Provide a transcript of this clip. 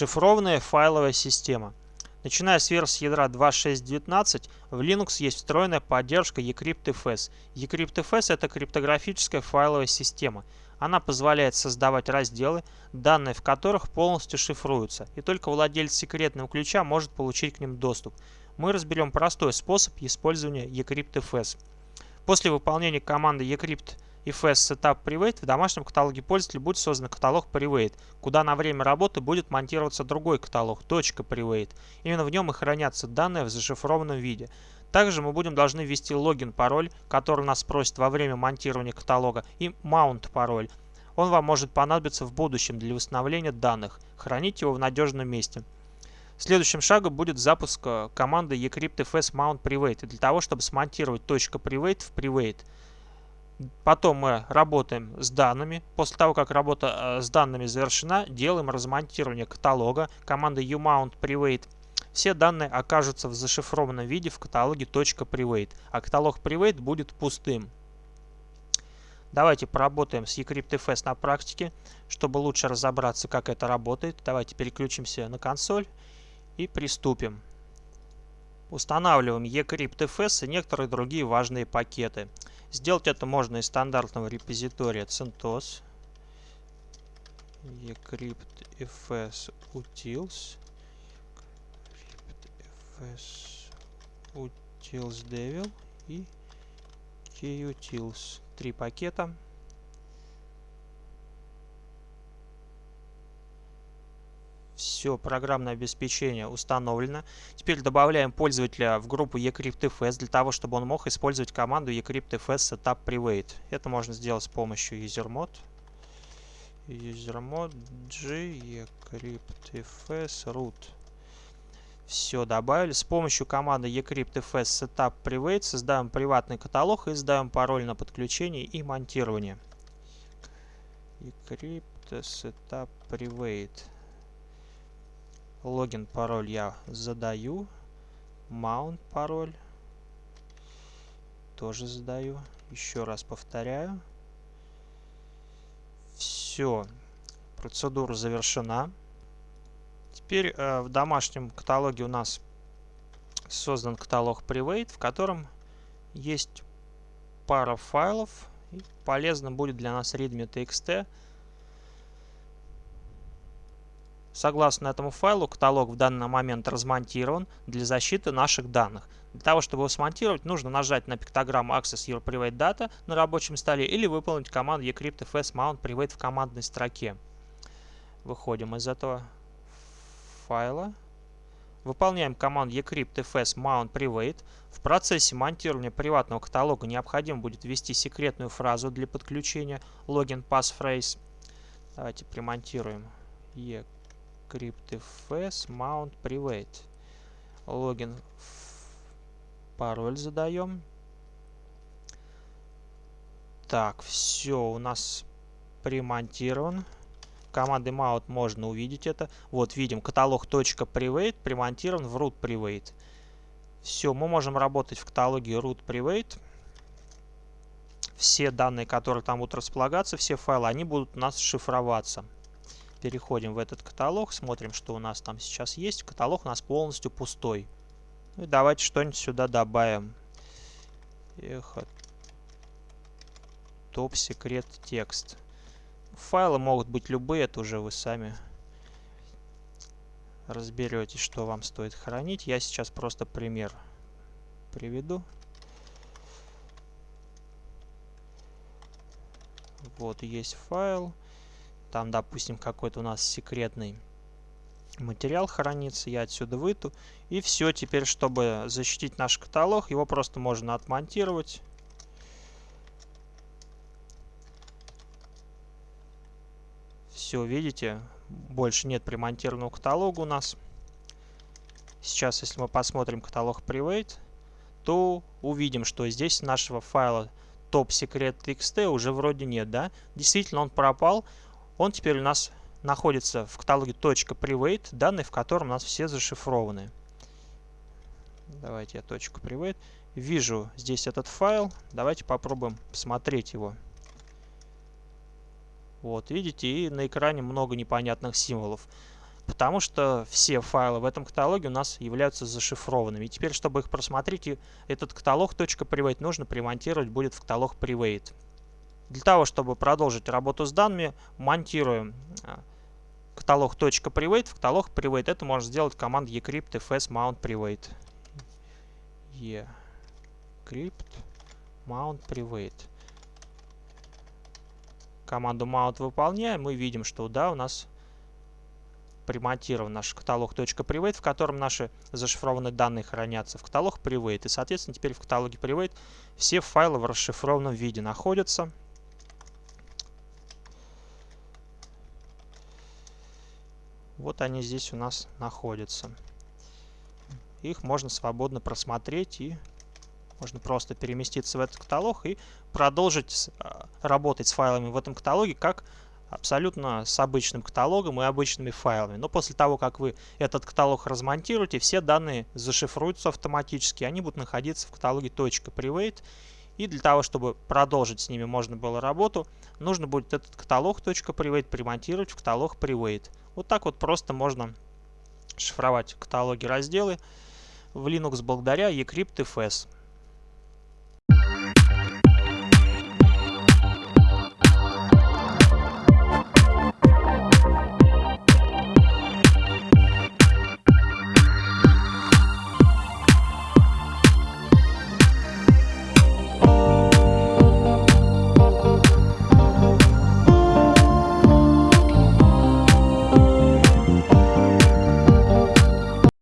Шифрованная файловая система. Начиная с версии ядра 2.6.19, в Linux есть встроенная поддержка eCryptFS. eCryptFS – это криптографическая файловая система. Она позволяет создавать разделы, данные в которых полностью шифруются, и только владелец секретного ключа может получить к ним доступ. Мы разберем простой способ использования eCryptFS. После выполнения команды eCrypt FS Setup Private в домашнем каталоге пользователя будет создан каталог Private, куда на время работы будет монтироваться другой каталог .private. Именно в нем и хранятся данные в зашифрованном виде. Также мы будем должны ввести логин, пароль, который нас спросит во время монтирования каталога, и mount пароль. Он вам может понадобиться в будущем для восстановления данных. Храните его в надежном месте. Следующим шагом будет запуск э, команды eCryptFS mount private для того, чтобы смонтировать .private в private. Потом мы работаем с данными. После того, как работа э, с данными завершена, делаем размонтирование каталога командой umount private. Все данные окажутся в зашифрованном виде в каталоге .private, а каталог private будет пустым. Давайте поработаем с eCryptFS на практике, чтобы лучше разобраться, как это работает. Давайте переключимся на консоль и приступим. Устанавливаем eCryptFS и некоторые другие важные пакеты. Сделать это можно из стандартного репозитория CentOS, eCryptFS utils, eCryptFS utils devil и kutils. Три пакета. Все, программное обеспечение установлено. Теперь добавляем пользователя в группу eCryptFS для того, чтобы он мог использовать команду eCryptFS setup private. Это можно сделать с помощью usermod. usermod g eCryptFS root. Все, добавили. С помощью команды eCryptFS setup private создаем приватный каталог и сдаем пароль на подключение и монтирование. eCrypt setup private. Логин, пароль я задаю. Mount пароль. Тоже задаю. Еще раз повторяю. Все. Процедура завершена. Теперь э, в домашнем каталоге у нас создан каталог Private, в котором есть пара файлов. И полезно будет для нас readme.txt Согласно этому файлу, каталог в данный момент размонтирован для защиты наших данных. Для того, чтобы его смонтировать, нужно нажать на пиктограмму Access Your Private Data на рабочем столе или выполнить команду eCryptFS Mount Private в командной строке. Выходим из этого файла. Выполняем команду eCryptFS Mount Private. В процессе монтирования приватного каталога необходимо будет ввести секретную фразу для подключения login passphrase. Давайте примонтируем eCryptFS cryptfs mount private. Логин, пароль задаем. Так, все у нас примонтирован. Командой mount можно увидеть это. Вот видим, каталог .private примонтирован в root private. Все, мы можем работать в каталоге root private. Все данные, которые там будут располагаться, все файлы, они будут у нас шифроваться. Переходим в этот каталог, смотрим, что у нас там сейчас есть. Каталог у нас полностью пустой. Ну и давайте что-нибудь сюда добавим. Эхо. Топ секрет текст. Файлы могут быть любые, это уже вы сами разберетесь, что вам стоит хранить. Я сейчас просто пример приведу. Вот есть файл. Там, допустим, какой-то у нас секретный материал хранится. Я отсюда выйду. И все. Теперь, чтобы защитить наш каталог, его просто можно отмонтировать. Все, видите, больше нет примонтированного каталога у нас. Сейчас, если мы посмотрим каталог Private, то увидим, что здесь нашего файла top secret txt уже вроде нет, да? Действительно, он пропал. Он теперь у нас находится в каталоге .private, данные в котором у нас все зашифрованы. Давайте я .private. Вижу здесь этот файл. Давайте попробуем посмотреть его. Вот, видите, и на экране много непонятных символов. потому что все файлы в этом каталоге у нас являются зашифрованными. И теперь, чтобы их просмотреть, этот каталог .private нужно примонтировать будет в каталог private. Для того, чтобы продолжить работу с данными, монтируем а, каталог .private в каталог private. Это можно сделать командой ecrypt fs mount private. ecrypt mount private. Команду mount выполняем, мы видим, что да, у нас примонтирован наш каталог .private, в котором наши зашифрованные данные хранятся в каталог private. И, соответственно, теперь в каталоге private все файлы в расшифрованном виде находятся. Вот они здесь у нас находятся. Их можно свободно просмотреть и можно просто переместиться в этот каталог и продолжить а, работать с файлами в этом каталоге как абсолютно с обычным каталогом и обычными файлами. Но после того, как вы этот каталог размонтируете, все данные зашифруются автоматически. Они будут находиться в каталоге .private. И для того, чтобы продолжить с ними можно было работу, нужно будет этот каталог .private примонтировать в каталог private. Вот так вот просто можно шифровать каталоги разделы в Linux благодаря eCryptFS.